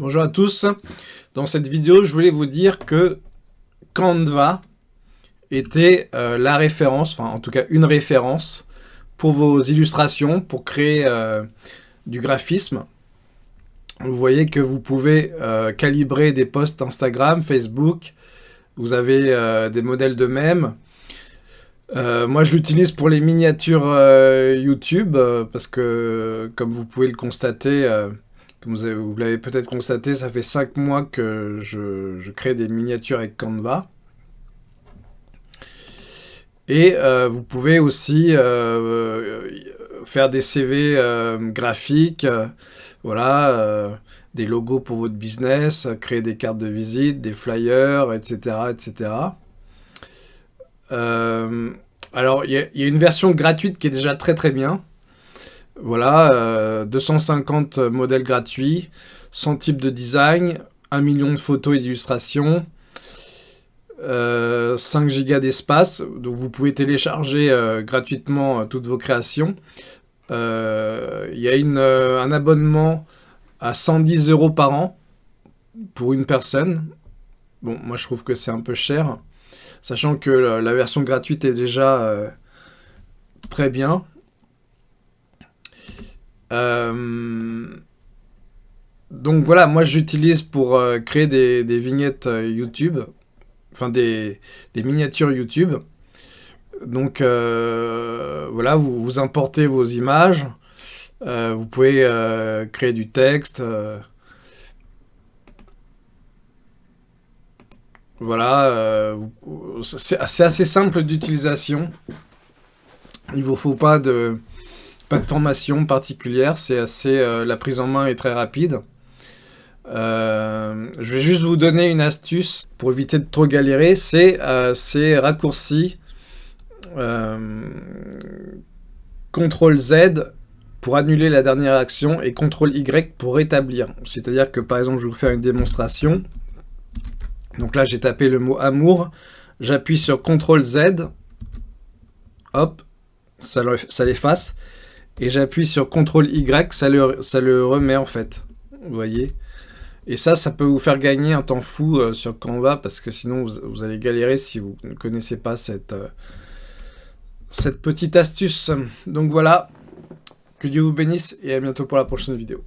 Bonjour à tous. Dans cette vidéo, je voulais vous dire que Canva était euh, la référence, enfin en tout cas une référence pour vos illustrations, pour créer euh, du graphisme. Vous voyez que vous pouvez euh, calibrer des posts Instagram, Facebook, vous avez des modèles de même. moi, je l'utilise pour les miniatures YouTube, parce que, comme vous pouvez le constater, comme vous, l'avez peut-être constaté, ça fait 5 mois que je, crée des miniatures avec Canva. Et euh, vous pouvez aussi euh, faire des CV euh, graphiques, voilà, des logos pour votre business, créer des cartes de visite, des flyers, etc. etc. alors, il y, a une version gratuite qui est déjà très très bien. Voilà, 250 euh, modèles gratuits, 100 types de design, 1 million de photos et d'illustrations, 5 euh, gigas d'espace, donc vous pouvez télécharger euh, gratuitement toutes vos créations. Il y a un abonnement à 110 euros par an pour une personne. Bon, moi je trouve que c'est un peu cher, sachant que la version gratuite est déjà très bien. Euh, donc voilà, moi j'utilise pour euh, créer des, vignettes euh, YouTube, enfin des, miniatures YouTube. Donc voilà, vous, vous, importez vos images, vous pouvez créer du texte. voilà, c'est assez simple d'utilisation. Il ne vous faut pas de pas de formation particulière, c'est assez... Euh, la prise en main est très rapide. Euh, je vais juste vous donner une astuce pour éviter de trop galérer, c'est euh, ces raccourcis CTRL Z pour annuler la dernière action et CTRL Y pour rétablir. C'est-à-dire que par exemple, je vais vous faire une démonstration. Donc là, j'ai tapé le mot amour, j'appuie sur CTRL Z, hop, ça l'efface et j'appuie sur CTRL Y, ça le, remet en fait. Vous voyez? Et ça, ça peut vous faire gagner un temps fou euh, sur Canva, parce que sinon vous, allez galérer si vous ne connaissez pas euh, cette petite astuce. Donc voilà, que Dieu vous bénisse, et à bientôt pour la prochaine vidéo.